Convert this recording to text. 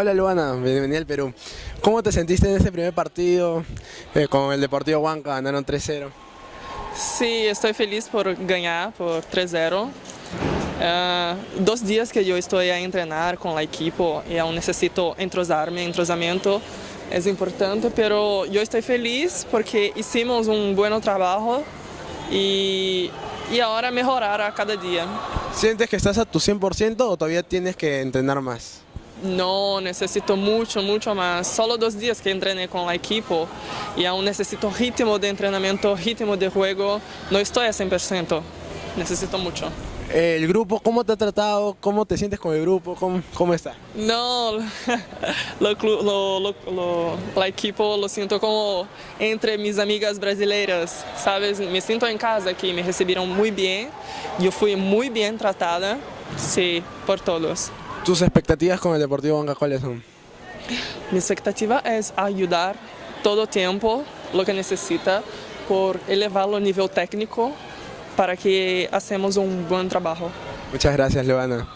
Hola Luana, bienvenida al Perú. ¿Cómo te sentiste en ese primer partido eh, con el Deportivo Huanca? Ganaron 3-0. Sí, estoy feliz por ganar por 3-0. Uh, dos dias que eu estou a treinar com a equipe e eu necessito entrosar-me, entrosamento é importante, mas eu estou feliz porque hicimos um bom trabalho e, e agora melhorar a cada dia. ¿Sientes que estás a tu 100% ou todavía tienes que entrenar mais? Não, necessito muito, muito mais. Só dois dias que treinei com a equipe e eu necessito ritmo de treinamento, ritmo de jogo. Não estou a 100%. Necesito muito. El grupo, ¿cómo te ha tratado? ¿Cómo te sientes con el grupo? ¿Cómo, cómo está? No, lo, lo, lo, la equipo lo siento como entre mis amigas brasileiras, ¿sabes? Me siento en casa aquí, me recibieron muy bien, yo fui muy bien tratada, sí, por todos. ¿Tus expectativas con el Deportivo Banca cuáles son? Mi expectativa es ayudar todo tiempo lo que necesita por elevarlo a nivel técnico para que hacemos um bom trabalho. Muchas gracias, Luana.